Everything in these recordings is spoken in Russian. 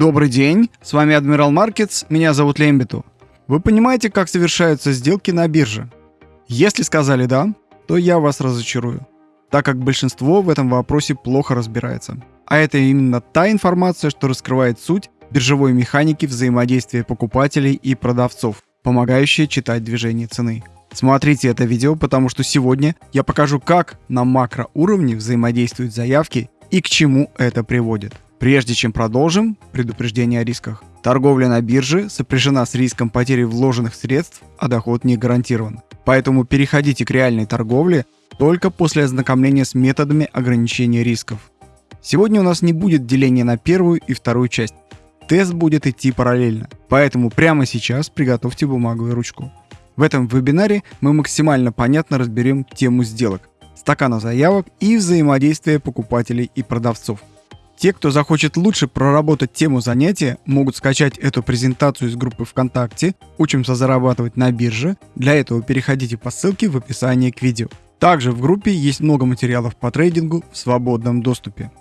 Добрый день, с вами Адмирал Маркетс, меня зовут Лембиту. Вы понимаете, как совершаются сделки на бирже? Если сказали «да», то я вас разочарую, так как большинство в этом вопросе плохо разбирается. А это именно та информация, что раскрывает суть биржевой механики взаимодействия покупателей и продавцов, помогающая читать движение цены. Смотрите это видео, потому что сегодня я покажу, как на макроуровне взаимодействуют заявки и к чему это приводит. Прежде чем продолжим, предупреждение о рисках. Торговля на бирже сопряжена с риском потери вложенных средств, а доход не гарантирован. Поэтому переходите к реальной торговле только после ознакомления с методами ограничения рисков. Сегодня у нас не будет деления на первую и вторую часть. Тест будет идти параллельно, поэтому прямо сейчас приготовьте бумагу и ручку. В этом вебинаре мы максимально понятно разберем тему сделок, стакана заявок и взаимодействия покупателей и продавцов. Те, кто захочет лучше проработать тему занятия, могут скачать эту презентацию из группы ВКонтакте «Учимся зарабатывать на бирже». Для этого переходите по ссылке в описании к видео. Также в группе есть много материалов по трейдингу в свободном доступе.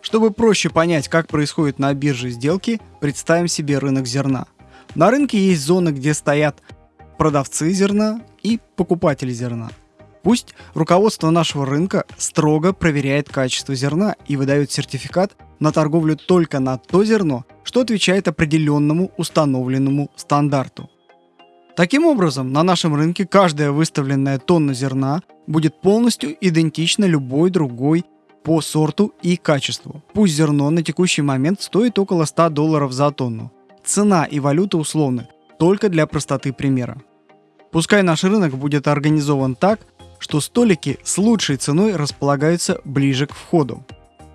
Чтобы проще понять, как происходят на бирже сделки, представим себе рынок зерна. На рынке есть зоны, где стоят продавцы зерна и покупатели зерна. Пусть руководство нашего рынка строго проверяет качество зерна и выдает сертификат на торговлю только на то зерно, что отвечает определенному установленному стандарту. Таким образом, на нашем рынке каждая выставленная тонна зерна будет полностью идентична любой другой по сорту и качеству. Пусть зерно на текущий момент стоит около 100 долларов за тонну. Цена и валюта условны, только для простоты примера. Пускай наш рынок будет организован так, что столики с лучшей ценой располагаются ближе к входу.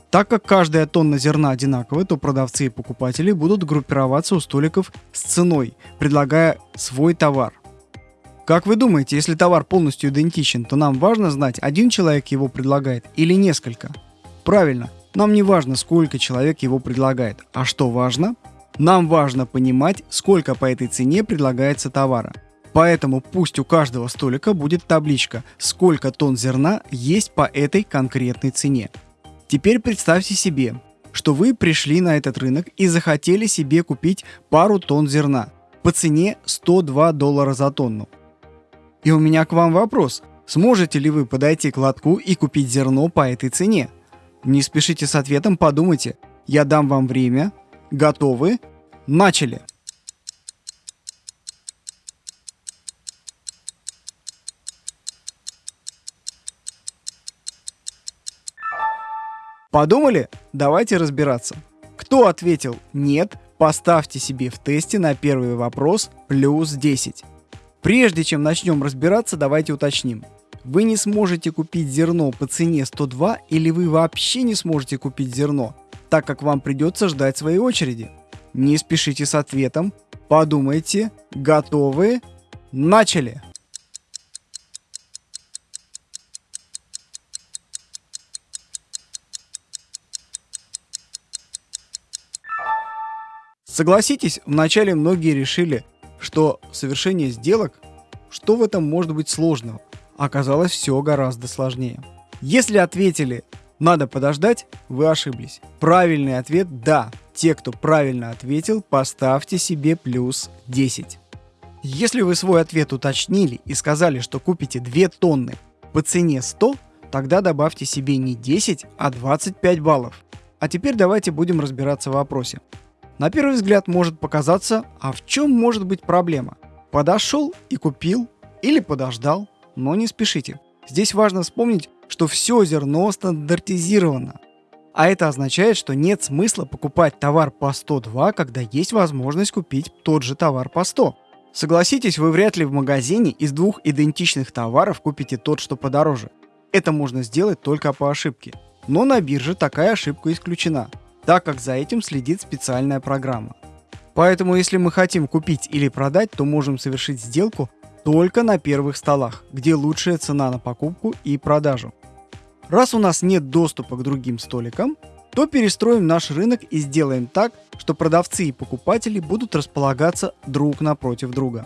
Так как каждая тонна зерна одинаковая, то продавцы и покупатели будут группироваться у столиков с ценой, предлагая свой товар. Как вы думаете, если товар полностью идентичен, то нам важно знать, один человек его предлагает или несколько? Правильно, нам не важно, сколько человек его предлагает. А что важно? Нам важно понимать, сколько по этой цене предлагается товара. Поэтому пусть у каждого столика будет табличка, сколько тонн зерна есть по этой конкретной цене. Теперь представьте себе, что вы пришли на этот рынок и захотели себе купить пару тонн зерна по цене 102 доллара за тонну. И у меня к вам вопрос. Сможете ли вы подойти к лотку и купить зерно по этой цене? Не спешите с ответом, подумайте. Я дам вам время. Готовы? Начали! Подумали? Давайте разбираться. Кто ответил «нет», поставьте себе в тесте на первый вопрос плюс 10. Прежде чем начнем разбираться, давайте уточним. Вы не сможете купить зерно по цене 102 или вы вообще не сможете купить зерно, так как вам придется ждать своей очереди. Не спешите с ответом, подумайте, готовы, начали! Согласитесь, вначале многие решили, что совершение сделок, что в этом может быть сложного? Оказалось все гораздо сложнее. Если ответили «надо подождать», вы ошиблись. Правильный ответ «да». Те, кто правильно ответил, поставьте себе плюс 10. Если вы свой ответ уточнили и сказали, что купите 2 тонны по цене 100, тогда добавьте себе не 10, а 25 баллов. А теперь давайте будем разбираться в вопросе. На первый взгляд может показаться, а в чем может быть проблема? Подошел и купил или подождал, но не спешите. Здесь важно вспомнить, что все зерно стандартизировано. А это означает, что нет смысла покупать товар по 102, когда есть возможность купить тот же товар по 100. Согласитесь, вы вряд ли в магазине из двух идентичных товаров купите тот, что подороже. Это можно сделать только по ошибке. Но на бирже такая ошибка исключена так как за этим следит специальная программа. Поэтому если мы хотим купить или продать, то можем совершить сделку только на первых столах, где лучшая цена на покупку и продажу. Раз у нас нет доступа к другим столикам, то перестроим наш рынок и сделаем так, что продавцы и покупатели будут располагаться друг напротив друга.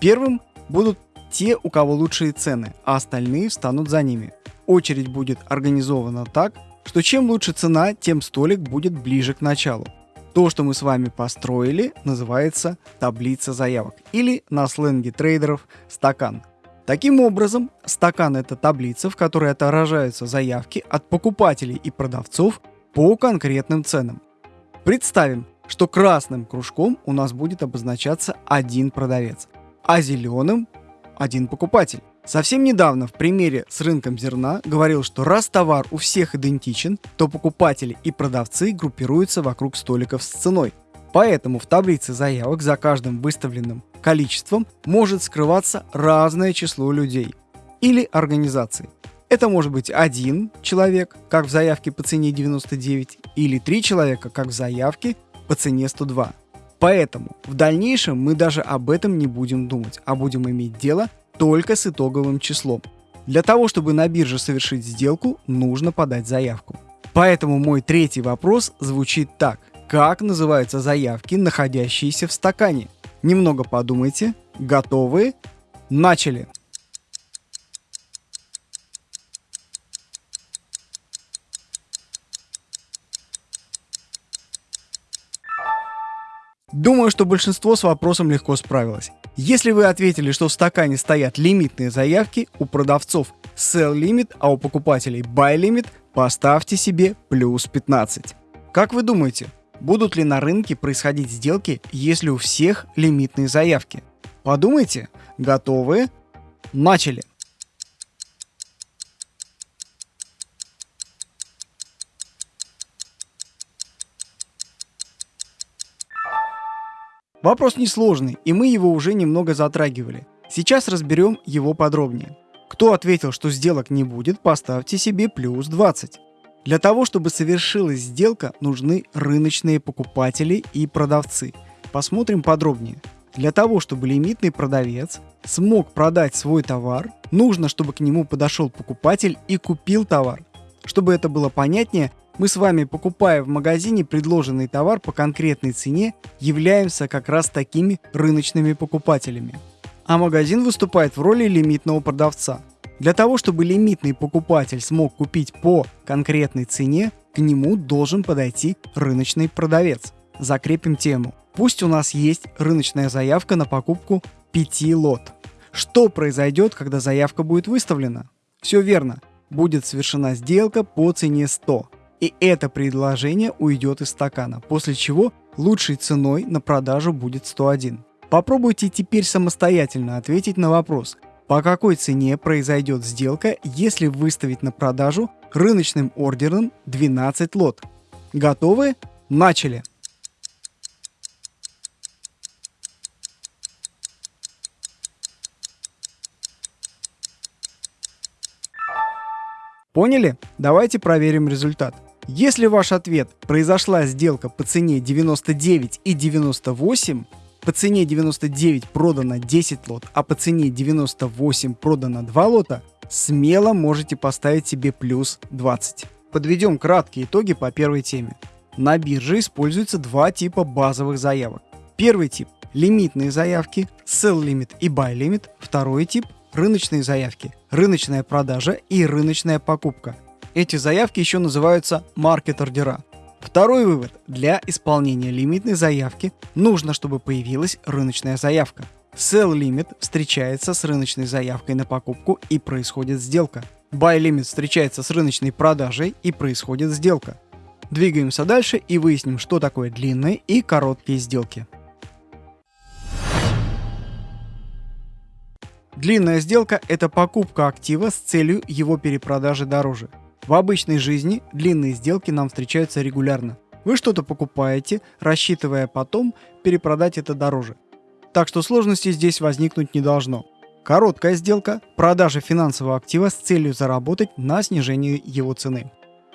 Первым будут те, у кого лучшие цены, а остальные встанут за ними. Очередь будет организована так, что чем лучше цена, тем столик будет ближе к началу. То, что мы с вами построили, называется таблица заявок или на сленге трейдеров стакан. Таким образом, стакан это таблица, в которой отображаются заявки от покупателей и продавцов по конкретным ценам. Представим, что красным кружком у нас будет обозначаться один продавец, а зеленым один покупатель. Совсем недавно в примере с рынком зерна говорил, что раз товар у всех идентичен, то покупатели и продавцы группируются вокруг столиков с ценой. Поэтому в таблице заявок за каждым выставленным количеством может скрываться разное число людей или организаций. Это может быть один человек, как в заявке по цене 99, или три человека, как в заявке по цене 102. Поэтому в дальнейшем мы даже об этом не будем думать, а будем иметь дело только с итоговым числом. Для того, чтобы на бирже совершить сделку, нужно подать заявку. Поэтому мой третий вопрос звучит так. Как называются заявки, находящиеся в стакане? Немного подумайте. Готовы? Начали! Думаю, что большинство с вопросом легко справилось. Если вы ответили, что в стакане стоят лимитные заявки, у продавцов sell limit, а у покупателей buy limit, поставьте себе плюс 15. Как вы думаете, будут ли на рынке происходить сделки, если у всех лимитные заявки? Подумайте. Готовы? Начали. Вопрос несложный, и мы его уже немного затрагивали. Сейчас разберем его подробнее. Кто ответил, что сделок не будет, поставьте себе плюс 20. Для того, чтобы совершилась сделка, нужны рыночные покупатели и продавцы. Посмотрим подробнее. Для того, чтобы лимитный продавец смог продать свой товар, нужно, чтобы к нему подошел покупатель и купил товар. Чтобы это было понятнее, мы с вами, покупая в магазине предложенный товар по конкретной цене, являемся как раз такими рыночными покупателями. А магазин выступает в роли лимитного продавца. Для того, чтобы лимитный покупатель смог купить по конкретной цене, к нему должен подойти рыночный продавец. Закрепим тему. Пусть у нас есть рыночная заявка на покупку 5 лот. Что произойдет, когда заявка будет выставлена? Все верно. Будет совершена сделка по цене 100 и это предложение уйдет из стакана, после чего лучшей ценой на продажу будет 101. Попробуйте теперь самостоятельно ответить на вопрос, по какой цене произойдет сделка, если выставить на продажу рыночным ордером 12 лот. Готовы? Начали! Поняли? Давайте проверим результат. Если ваш ответ произошла сделка по цене 99 и 98, по цене 99 продано 10 лот, а по цене 98 продано 2 лота, смело можете поставить себе плюс 20. Подведем краткие итоги по первой теме. На бирже используются два типа базовых заявок. Первый тип – лимитные заявки, sell limit и buy limit. Второй тип – рыночные заявки, рыночная продажа и рыночная покупка – эти заявки еще называются маркет-ордера. Второй вывод. Для исполнения лимитной заявки нужно, чтобы появилась рыночная заявка. Sell limit встречается с рыночной заявкой на покупку и происходит сделка. Buy limit встречается с рыночной продажей и происходит сделка. Двигаемся дальше и выясним, что такое длинные и короткие сделки. Длинная сделка – это покупка актива с целью его перепродажи дороже. В обычной жизни длинные сделки нам встречаются регулярно. Вы что-то покупаете, рассчитывая потом перепродать это дороже. Так что сложностей здесь возникнуть не должно. Короткая сделка – продажа финансового актива с целью заработать на снижении его цены.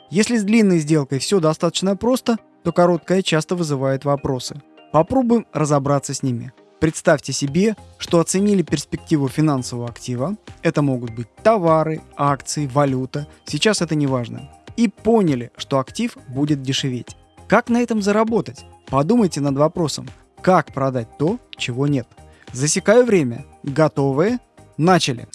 Если с длинной сделкой все достаточно просто, то короткая часто вызывает вопросы. Попробуем разобраться с ними. Представьте себе, что оценили перспективу финансового актива, это могут быть товары, акции, валюта, сейчас это не важно, и поняли, что актив будет дешеветь. Как на этом заработать? Подумайте над вопросом, как продать то, чего нет. Засекаю время. Готовы? Начали.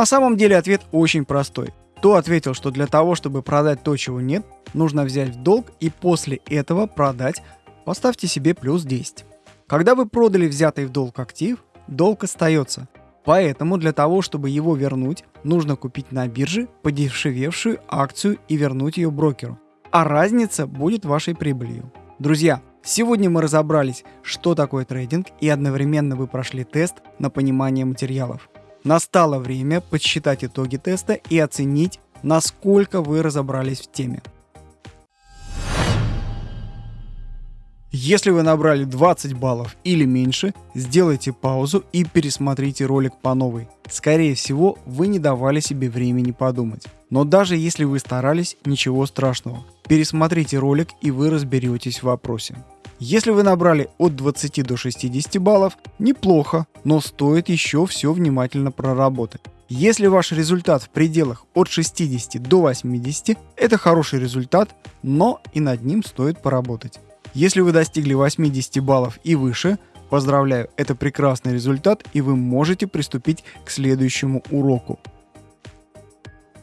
На самом деле ответ очень простой. Кто ответил, что для того, чтобы продать то, чего нет, нужно взять в долг и после этого продать, поставьте себе плюс 10. Когда вы продали взятый в долг актив, долг остается. Поэтому для того, чтобы его вернуть, нужно купить на бирже подешевевшую акцию и вернуть ее брокеру. А разница будет вашей прибылью. Друзья, сегодня мы разобрались, что такое трейдинг и одновременно вы прошли тест на понимание материалов. Настало время подсчитать итоги теста и оценить, насколько вы разобрались в теме. Если вы набрали 20 баллов или меньше, сделайте паузу и пересмотрите ролик по новой. Скорее всего, вы не давали себе времени подумать. Но даже если вы старались, ничего страшного. Пересмотрите ролик и вы разберетесь в вопросе. Если вы набрали от 20 до 60 баллов, неплохо, но стоит еще все внимательно проработать. Если ваш результат в пределах от 60 до 80, это хороший результат, но и над ним стоит поработать. Если вы достигли 80 баллов и выше, поздравляю, это прекрасный результат и вы можете приступить к следующему уроку.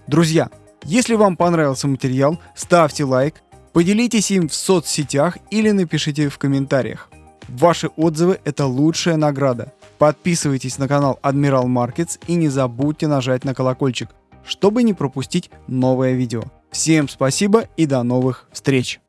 Друзья, если вам понравился материал, ставьте лайк, Поделитесь им в соцсетях или напишите в комментариях. Ваши отзывы – это лучшая награда. Подписывайтесь на канал Admiral Markets и не забудьте нажать на колокольчик, чтобы не пропустить новое видео. Всем спасибо и до новых встреч!